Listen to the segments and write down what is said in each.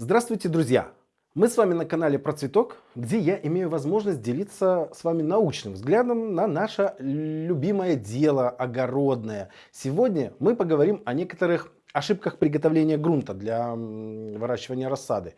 Здравствуйте, друзья! Мы с вами на канале Процветок, где я имею возможность делиться с вами научным взглядом на наше любимое дело огородное. Сегодня мы поговорим о некоторых ошибках приготовления грунта для выращивания рассады.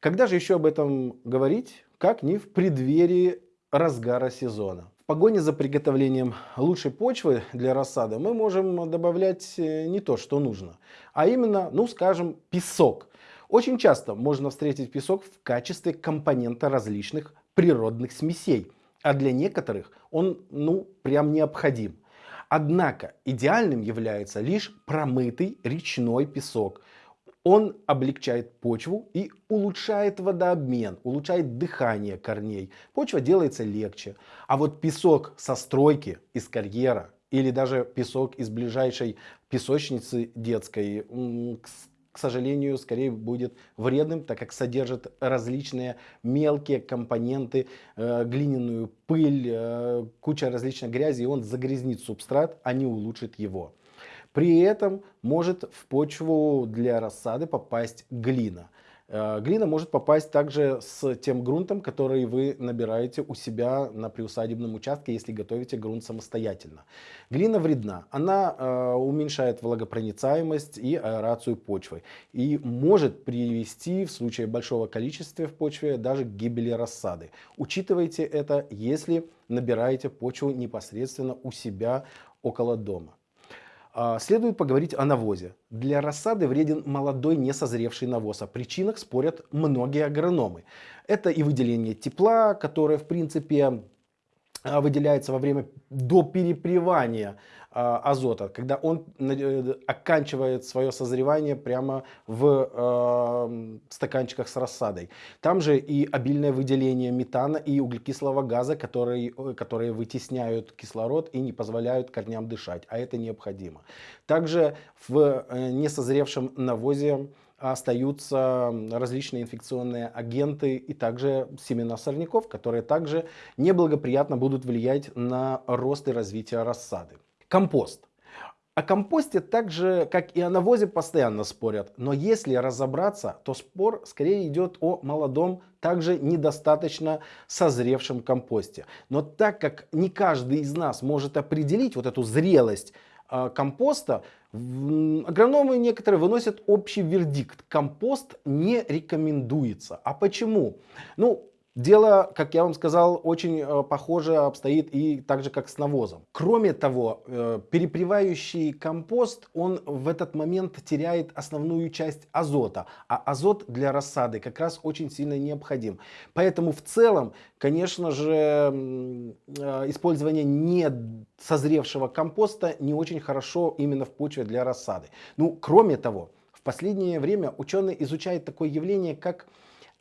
Когда же еще об этом говорить, как не в преддверии разгара сезона? В погоне за приготовлением лучшей почвы для рассады мы можем добавлять э, не то, что нужно, а именно, ну скажем, песок. Очень часто можно встретить песок в качестве компонента различных природных смесей, а для некоторых он ну прям необходим. Однако идеальным является лишь промытый речной песок. Он облегчает почву и улучшает водообмен, улучшает дыхание корней. Почва делается легче. А вот песок со стройки, из карьера или даже песок из ближайшей песочницы детской, к сожалению, скорее будет вредным, так как содержит различные мелкие компоненты, э, глиняную пыль, э, куча различной грязи, и он загрязнит субстрат, а не улучшит его. При этом может в почву для рассады попасть глина. Э, глина может попасть также с тем грунтом, который вы набираете у себя на приусадебном участке, если готовите грунт самостоятельно. Глина вредна. Она э, уменьшает влагопроницаемость и аэрацию почвы. И может привести в случае большого количества в почве даже к гибели рассады. Учитывайте это, если набираете почву непосредственно у себя около дома. А, следует поговорить о навозе. Для рассады вреден молодой несозревший навоз. О причинах спорят многие агрономы. Это и выделение тепла, которое в принципе выделяется во время до перепревания а, азота, когда он э, оканчивает свое созревание прямо в э, стаканчиках с рассадой. Там же и обильное выделение метана и углекислого газа, которые, э, которые вытесняют кислород и не позволяют корням дышать, а это необходимо. Также в несозревшем навозе остаются различные инфекционные агенты и также семена сорняков, которые также неблагоприятно будут влиять на рост и развитие рассады. Компост. О компосте так же, как и о навозе, постоянно спорят. Но если разобраться, то спор скорее идет о молодом, также недостаточно созревшем компосте. Но так как не каждый из нас может определить вот эту зрелость компоста, агрономы некоторые выносят общий вердикт. Компост не рекомендуется. А почему? Ну, Дело, как я вам сказал, очень э, похоже обстоит и так же, как с навозом. Кроме того, э, перепревающий компост, он в этот момент теряет основную часть азота. А азот для рассады как раз очень сильно необходим. Поэтому в целом, конечно же, э, использование не созревшего компоста не очень хорошо именно в почве для рассады. Ну, кроме того, в последнее время ученые изучают такое явление, как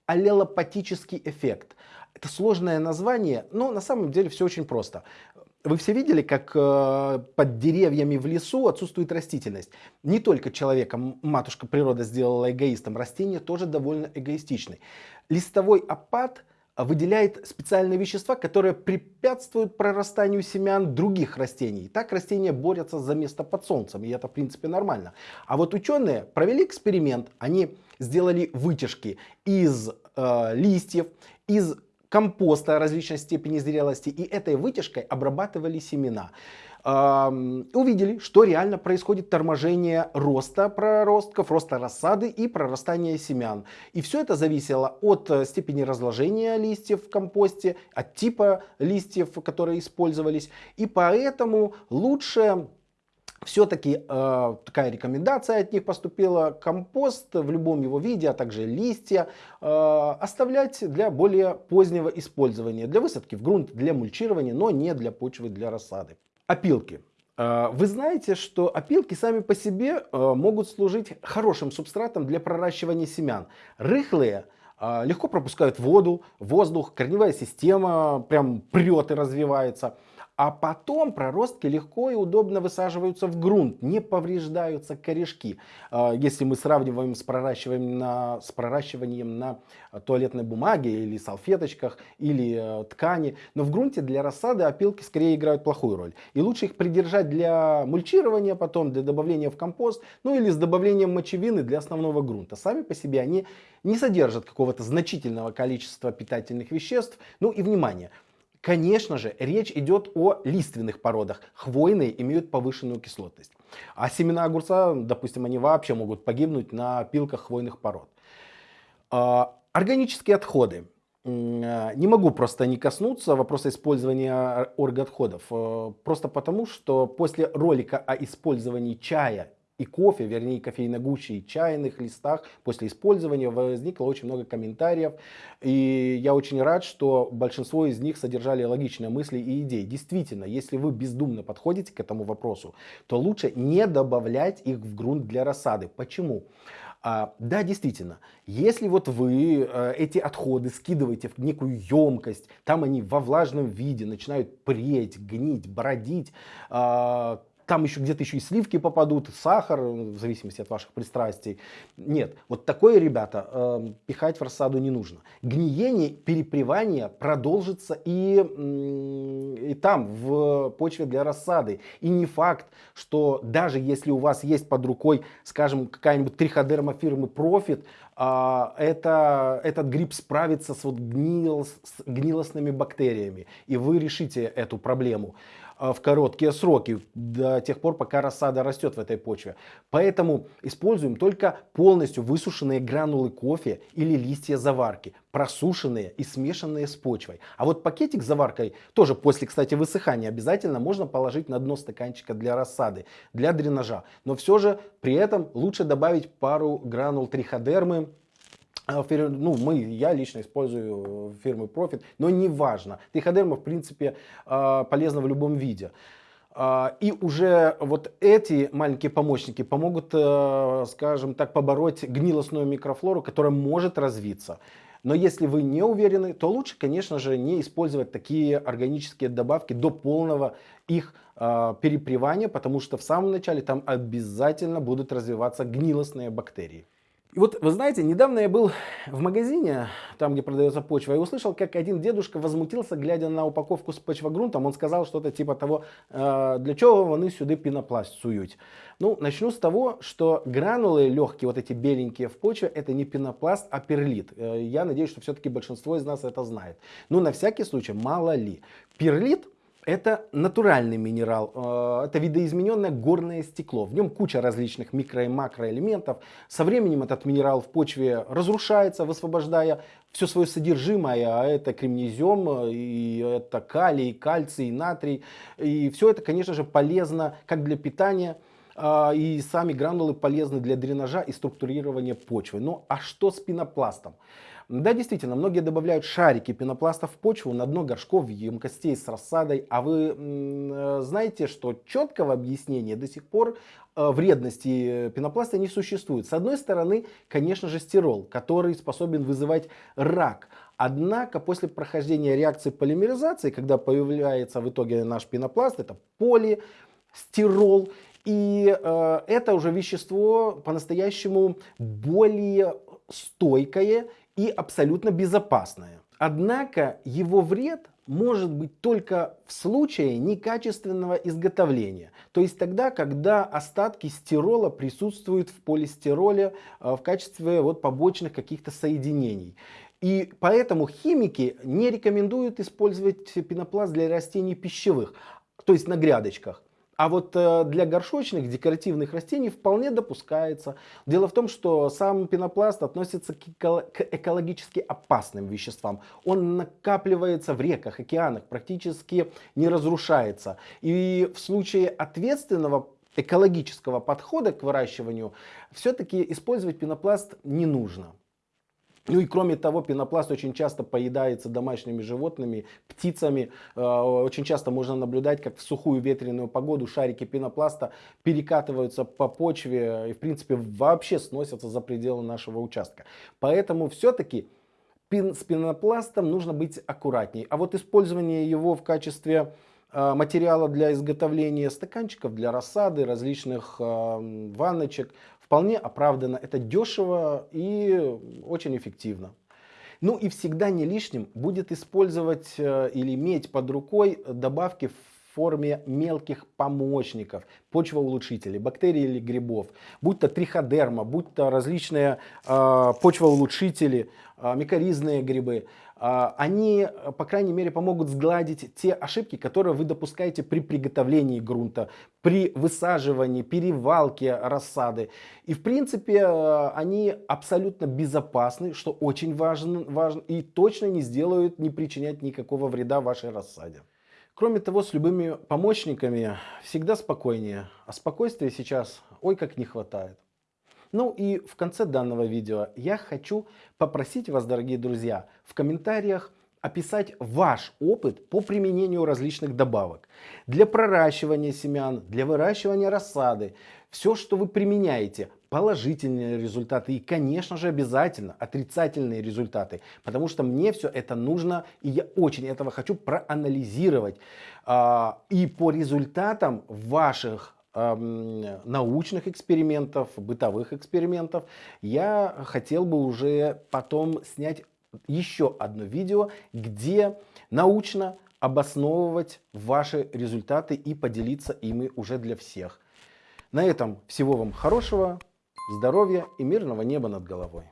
аллелопатический эффект. Это сложное название, но на самом деле все очень просто. Вы все видели, как э, под деревьями в лесу отсутствует растительность. Не только человека матушка природа сделала эгоистом, растения тоже довольно эгоистичны. Листовой опад выделяет специальные вещества, которые препятствуют прорастанию семян других растений. Так растения борются за место под солнцем, и это в принципе нормально. А вот ученые провели эксперимент, они сделали вытяжки из э, листьев, из компоста различной степени зрелости и этой вытяжкой обрабатывали семена. Увидели, что реально происходит торможение роста проростков, роста рассады и прорастания семян. И все это зависело от э, степени разложения листьев в компосте, от типа листьев, которые использовались. И поэтому лучше все-таки э, такая рекомендация от них поступила, компост в любом его виде, а также листья, э, оставлять для более позднего использования, для высадки в грунт, для мульчирования, но не для почвы, для рассады. Опилки. Э, вы знаете, что опилки сами по себе э, могут служить хорошим субстратом для проращивания семян. Рыхлые э, легко пропускают воду, воздух, корневая система прям прет и развивается. А потом проростки легко и удобно высаживаются в грунт, не повреждаются корешки. А, если мы сравниваем с проращиванием на, с проращиванием на туалетной бумаге или салфеточках или э, ткани. Но в грунте для рассады опилки скорее играют плохую роль. И лучше их придержать для мульчирования потом, для добавления в компост, ну или с добавлением мочевины для основного грунта. Сами по себе они не содержат какого-то значительного количества питательных веществ. Ну и внимание, Конечно же, речь идет о лиственных породах. Хвойные имеют повышенную кислотность. А семена огурца, допустим, они вообще могут погибнуть на пилках хвойных пород. А, органические отходы. А, не могу просто не коснуться вопроса использования орготходов. А, просто потому, что после ролика о использовании чая и кофе, вернее кофейной гуще и чайных листах после использования возникло очень много комментариев. И я очень рад, что большинство из них содержали логичные мысли и идеи. Действительно, если вы бездумно подходите к этому вопросу, то лучше не добавлять их в грунт для рассады. Почему? А, да, действительно, если вот вы э, эти отходы скидываете в некую емкость, там они во влажном виде начинают преть, гнить, бродить, э, там еще где-то еще и сливки попадут, сахар, в зависимости от ваших пристрастий. Нет, вот такое, ребята, э, пихать в рассаду не нужно. Гниение, перепревание продолжится и, и там, в почве для рассады. И не факт, что даже если у вас есть под рукой, скажем, какая-нибудь триходерма фирмы Profit, а, это, этот гриб справится с, вот гнил, с гнилостными бактериями, и вы решите эту проблему. А, в короткие сроки, до тех пор, пока рассада растет в этой почве. Поэтому используем только полностью высушенные гранулы кофе или листья заварки, просушенные и смешанные с почвой. А вот пакетик с заваркой, тоже после, кстати, высыхания, обязательно можно положить на дно стаканчика для рассады, для дренажа. Но все же при этом лучше добавить пару гранул триходермы, ну, мы, я лично использую э, фирмы Profit, но не важно. Триходерма, в принципе, а, полезна в любом виде. А, и уже вот эти маленькие помощники помогут, э, скажем так, побороть гнилостную микрофлору, которая может развиться. Но если вы не уверены, то лучше, конечно же, не использовать такие органические добавки до полного их перепревания, потому что в самом начале там обязательно будут развиваться гнилостные бактерии. И вот, вы знаете, недавно я был в магазине, там, где продается почва, и услышал, как один дедушка возмутился, глядя на упаковку с почвогрунтом. Он сказал что-то типа того, э, для чего вони сюда пенопласт сують. Ну, начну с того, что гранулы легкие, вот эти беленькие в почве, это не пенопласт, а перлит. Э, я надеюсь, что все-таки большинство из нас это знает. Но на всякий случай, мало ли. Перлит это натуральный минерал, э, это видоизмененное горное стекло. В нем куча различных микро и макроэлементов. Со временем этот минерал в почве разрушается, высвобождая все свое содержимое, а это кремнезем, и это калий, кальций, натрий. И все это, конечно же, полезно как для питания, э, и сами гранулы полезны для дренажа и структурирования почвы. Ну а что с пенопластом? Да, действительно, многие добавляют шарики пенопласта в почву на дно горшков, емкостей с рассадой. А вы э, знаете, что четкого объяснения до сих пор э, вредности пенопласта не существует. С одной стороны, конечно же, стирол, который способен вызывать рак. Однако после прохождения реакции полимеризации, когда появляется в итоге наш пенопласт, это полистирол, и э, это уже вещество по-настоящему более стойкое и абсолютно безопасное. Однако его вред может быть только в случае некачественного изготовления. То есть тогда, когда остатки стирола присутствуют в полистироле э, в качестве вот побочных каких-то соединений. И поэтому химики не рекомендуют использовать пенопласт для растений пищевых, то есть на грядочках. А вот э, для горшочных декоративных растений вполне допускается. Дело в том, что сам пенопласт относится к экологически опасным веществам. Он накапливается в реках, океанах, практически не разрушается. И в случае ответственного экологического подхода к выращиванию все-таки использовать пенопласт не нужно. Ну и кроме того, пенопласт очень часто поедается домашними животными, птицами. Э, очень часто можно наблюдать, как в сухую ветреную погоду шарики пенопласта перекатываются по почве и в принципе вообще сносятся за пределы нашего участка. Поэтому все-таки с пенопластом нужно быть аккуратней. А вот использование его в качестве э, материала для изготовления стаканчиков, для рассады, различных э, ванночек вполне оправдано. Это дешево и очень эффективно. Ну и всегда не лишним будет использовать э, или иметь под рукой добавки в форме мелких помощников, почвоулучшителей, бактерий или грибов, будь то триходерма, будь то различные э, почвоулучшители, э, микоризные грибы. Э, они, по крайней мере, помогут сгладить те ошибки, которые вы допускаете при приготовлении грунта, при высаживании, перевалке рассады. И, в принципе, э, они абсолютно безопасны, что очень важно, важно и точно не сделают, не причинять никакого вреда вашей рассаде. Кроме того, с любыми помощниками всегда спокойнее, а спокойствия сейчас ой как не хватает. Ну и в конце данного видео я хочу попросить вас, дорогие друзья, в комментариях описать ваш опыт по применению различных добавок. Для проращивания семян, для выращивания рассады. Все, что вы применяете, положительные результаты и, конечно же, обязательно отрицательные результаты, потому что мне все это нужно, и я очень этого хочу проанализировать. А, и по результатам ваших научных экспериментов, бытовых экспериментов, я хотел бы уже потом снять еще одно видео, где научно обосновывать ваши результаты и поделиться ими уже для всех. На этом всего вам хорошего здоровья и мирного неба над головой.